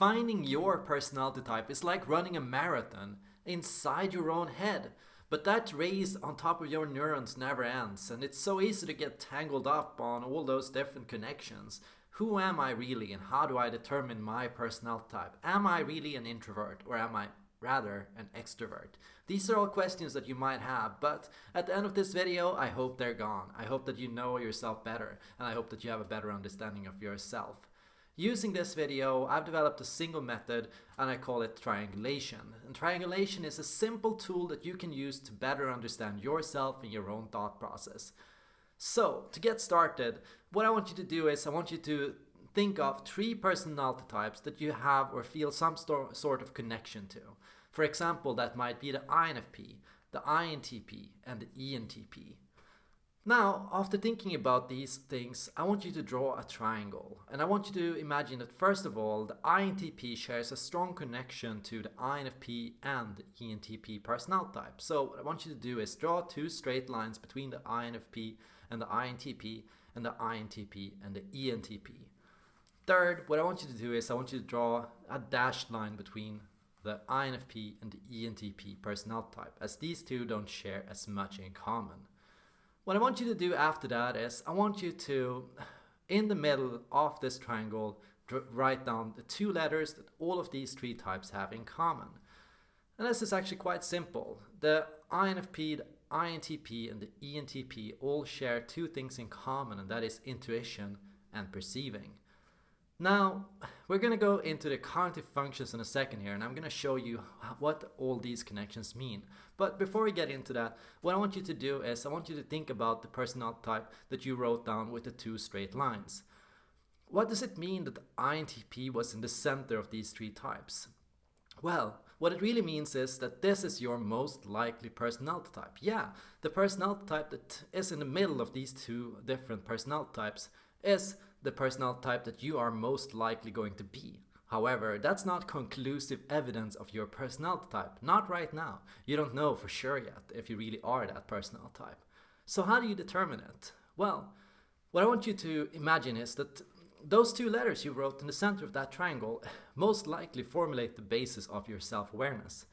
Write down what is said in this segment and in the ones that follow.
Finding your personality type is like running a marathon inside your own head. But that race on top of your neurons never ends, and it's so easy to get tangled up on all those different connections. Who am I really, and how do I determine my personality type? Am I really an introvert, or am I rather an extrovert? These are all questions that you might have, but at the end of this video, I hope they're gone. I hope that you know yourself better, and I hope that you have a better understanding of yourself. Using this video, I've developed a single method and I call it triangulation. And triangulation is a simple tool that you can use to better understand yourself and your own thought process. So, to get started, what I want you to do is I want you to think of three personality types that you have or feel some sort of connection to. For example, that might be the INFP, the INTP, and the ENTP. Now, after thinking about these things, I want you to draw a triangle. And I want you to imagine that first of all, the INTP shares a strong connection to the INFP and ENTP personality type. So what I want you to do is draw two straight lines between the INFP and the INTP and the INTP and the ENTP. Third, what I want you to do is I want you to draw a dashed line between the INFP and the ENTP personality type as these two don't share as much in common. What I want you to do after that is I want you to, in the middle of this triangle, write down the two letters that all of these three types have in common. And this is actually quite simple. The INFP, the INTP and the ENTP all share two things in common and that is intuition and perceiving. Now, we're going to go into the cognitive functions in a second here and I'm going to show you what all these connections mean. But before we get into that, what I want you to do is I want you to think about the personality type that you wrote down with the two straight lines. What does it mean that INTP was in the center of these three types? Well, what it really means is that this is your most likely personality type. Yeah, the personality type that is in the middle of these two different personality types is the personal type that you are most likely going to be. However, that's not conclusive evidence of your personality type. Not right now. You don't know for sure yet if you really are that personality type. So how do you determine it? Well, what I want you to imagine is that those two letters you wrote in the center of that triangle most likely formulate the basis of your self-awareness.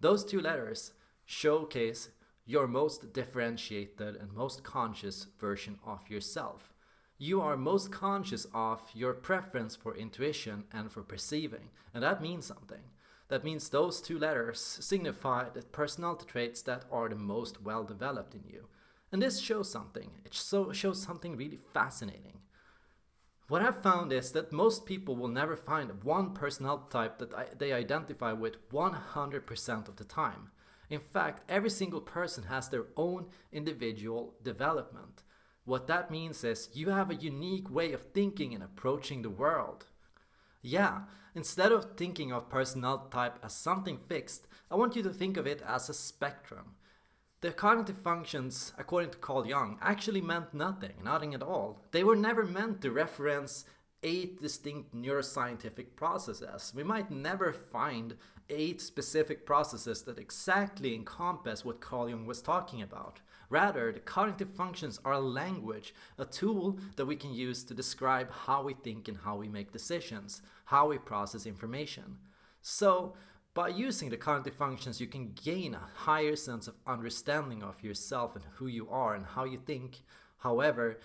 Those two letters showcase your most differentiated and most conscious version of yourself you are most conscious of your preference for intuition and for perceiving, and that means something. That means those two letters signify the personality traits that are the most well developed in you. And this shows something. It so shows something really fascinating. What I've found is that most people will never find one personality type that they identify with 100% of the time. In fact, every single person has their own individual development. What that means is you have a unique way of thinking and approaching the world. Yeah, instead of thinking of personality type as something fixed, I want you to think of it as a spectrum. The cognitive functions, according to Carl Jung, actually meant nothing, nothing at all. They were never meant to reference eight distinct neuroscientific processes. We might never find eight specific processes that exactly encompass what Carl Jung was talking about. Rather, the cognitive functions are a language, a tool that we can use to describe how we think and how we make decisions, how we process information. So, by using the cognitive functions, you can gain a higher sense of understanding of yourself and who you are and how you think. However,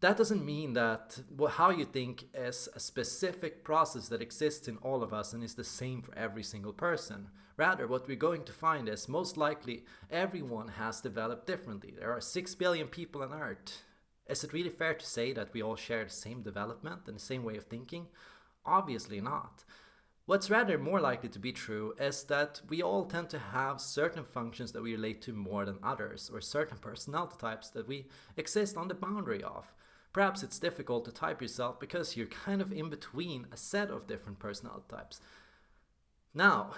that doesn't mean that how you think is a specific process that exists in all of us and is the same for every single person. Rather, what we're going to find is most likely everyone has developed differently. There are 6 billion people on Earth. Is it really fair to say that we all share the same development and the same way of thinking? Obviously not. What's rather more likely to be true is that we all tend to have certain functions that we relate to more than others, or certain personality types that we exist on the boundary of. Perhaps it's difficult to type yourself because you're kind of in between a set of different personality types. Now,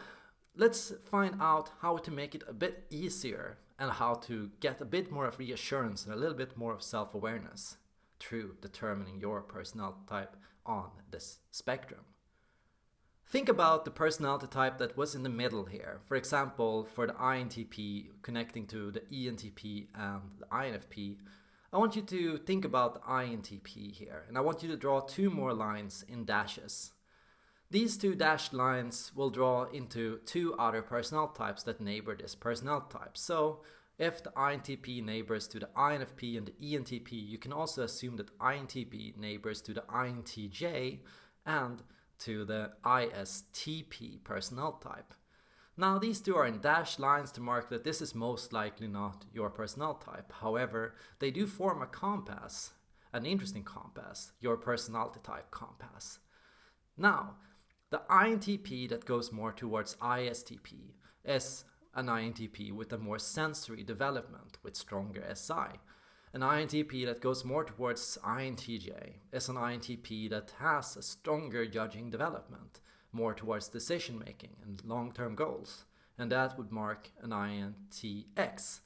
let's find out how to make it a bit easier and how to get a bit more of reassurance and a little bit more of self-awareness through determining your personality type on this spectrum. Think about the personality type that was in the middle here. For example, for the INTP connecting to the ENTP and the INFP, I want you to think about the INTP here, and I want you to draw two more lines in dashes. These two dashed lines will draw into two other personality types that neighbor this personality type. So if the INTP neighbors to the INFP and the ENTP, you can also assume that INTP neighbors to the INTJ and to the ISTP personnel type. Now these two are in dashed lines to mark that this is most likely not your personnel type. However, they do form a compass, an interesting compass, your personality type compass. Now, the INTP that goes more towards ISTP is an INTP with a more sensory development with stronger SI. An INTP that goes more towards INTJ is an INTP that has a stronger judging development, more towards decision making and long-term goals, and that would mark an INTX.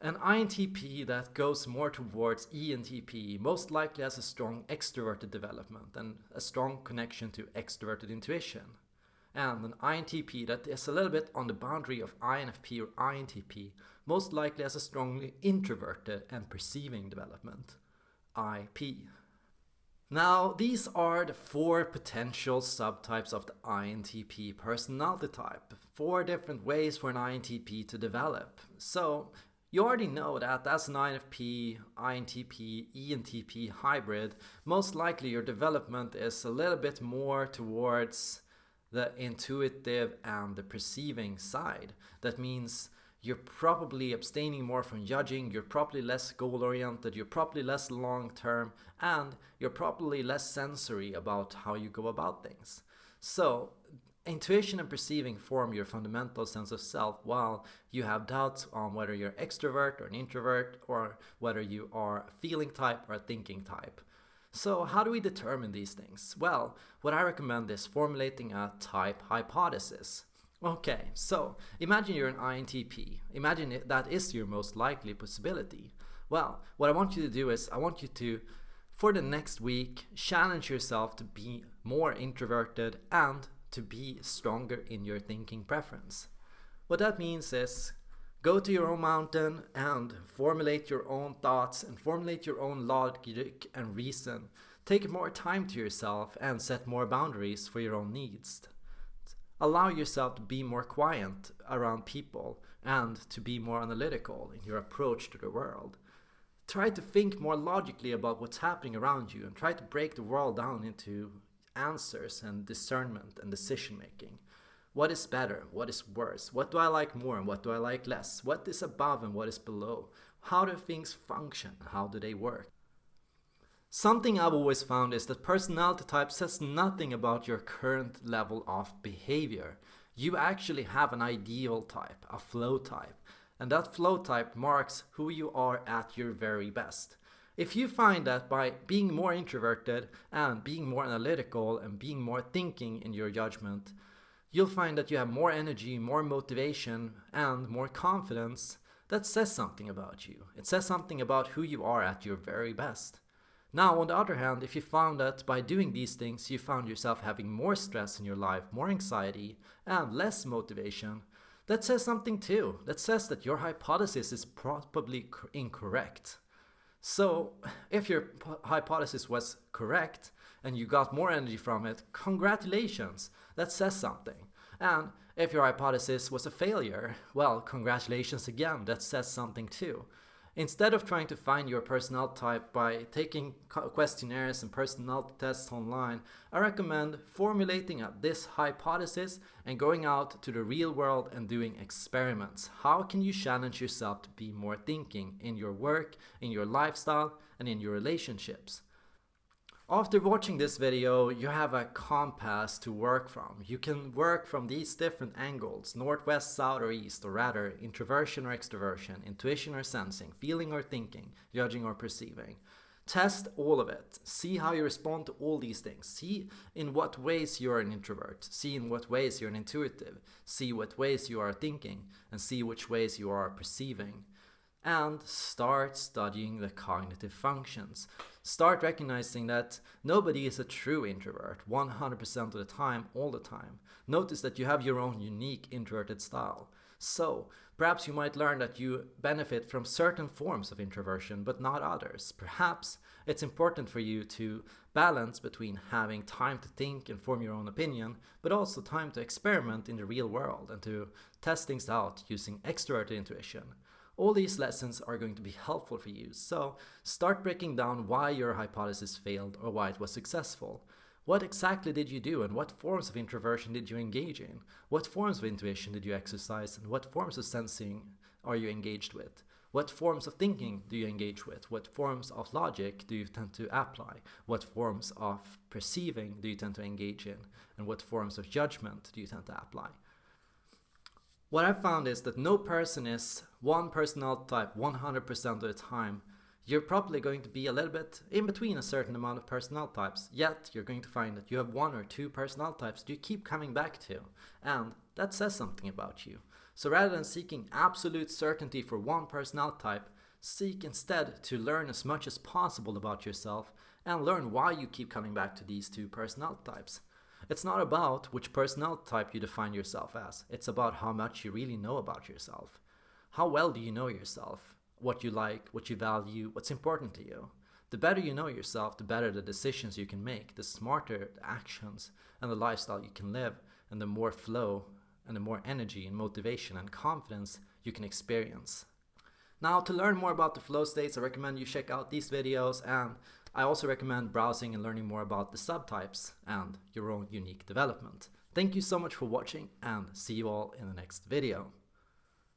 An INTP that goes more towards ENTP most likely has a strong extroverted development and a strong connection to extroverted intuition. And an INTP that is a little bit on the boundary of INFP or INTP most likely as a strongly introverted and perceiving development, IP. Now, these are the four potential subtypes of the INTP personality type. Four different ways for an INTP to develop. So, you already know that as an INFP, INTP, ENTP hybrid, most likely your development is a little bit more towards the intuitive and the perceiving side. That means you're probably abstaining more from judging, you're probably less goal oriented, you're probably less long term, and you're probably less sensory about how you go about things. So, intuition and perceiving form your fundamental sense of self while you have doubts on whether you're extrovert or an introvert or whether you are a feeling type or a thinking type. So how do we determine these things? Well, what I recommend is formulating a type hypothesis. Okay, so imagine you're an INTP. Imagine that is your most likely possibility. Well, what I want you to do is I want you to, for the next week, challenge yourself to be more introverted and to be stronger in your thinking preference. What that means is go to your own mountain and formulate your own thoughts and formulate your own logic and reason. Take more time to yourself and set more boundaries for your own needs. Allow yourself to be more quiet around people and to be more analytical in your approach to the world. Try to think more logically about what's happening around you and try to break the world down into answers and discernment and decision making. What is better? What is worse? What do I like more and what do I like less? What is above and what is below? How do things function? How do they work? Something I've always found is that personality type says nothing about your current level of behavior. You actually have an ideal type, a flow type, and that flow type marks who you are at your very best. If you find that by being more introverted and being more analytical and being more thinking in your judgment, you'll find that you have more energy, more motivation, and more confidence, that says something about you. It says something about who you are at your very best. Now, on the other hand, if you found that by doing these things you found yourself having more stress in your life, more anxiety, and less motivation, that says something too. That says that your hypothesis is probably incorrect. So, if your hypothesis was correct and you got more energy from it, congratulations, that says something. And if your hypothesis was a failure, well, congratulations again, that says something too. Instead of trying to find your personality type by taking questionnaires and personality tests online, I recommend formulating a, this hypothesis and going out to the real world and doing experiments. How can you challenge yourself to be more thinking in your work, in your lifestyle, and in your relationships? After watching this video, you have a compass to work from. You can work from these different angles, northwest, south or east, or rather introversion or extroversion, intuition or sensing, feeling or thinking, judging or perceiving. Test all of it. See how you respond to all these things. See in what ways you're an introvert. See in what ways you're an intuitive. See what ways you are thinking and see which ways you are perceiving and start studying the cognitive functions. Start recognizing that nobody is a true introvert 100% of the time, all the time. Notice that you have your own unique introverted style. So, perhaps you might learn that you benefit from certain forms of introversion but not others. Perhaps it's important for you to balance between having time to think and form your own opinion, but also time to experiment in the real world and to test things out using extroverted intuition. All these lessons are going to be helpful for you, so start breaking down why your hypothesis failed or why it was successful. What exactly did you do and what forms of introversion did you engage in? What forms of intuition did you exercise and what forms of sensing are you engaged with? What forms of thinking do you engage with? What forms of logic do you tend to apply? What forms of perceiving do you tend to engage in? And what forms of judgment do you tend to apply? What I've found is that no person is one personality type 100% of the time you're probably going to be a little bit in between a certain amount of personnel types, yet you're going to find that you have one or two personnel types you keep coming back to, and that says something about you. So rather than seeking absolute certainty for one personnel type, seek instead to learn as much as possible about yourself and learn why you keep coming back to these two personnel types. It's not about which personnel type you define yourself as, it's about how much you really know about yourself. How well do you know yourself? what you like, what you value, what's important to you. The better you know yourself, the better the decisions you can make, the smarter the actions and the lifestyle you can live, and the more flow and the more energy and motivation and confidence you can experience. Now, to learn more about the flow states, I recommend you check out these videos and I also recommend browsing and learning more about the subtypes and your own unique development. Thank you so much for watching and see you all in the next video.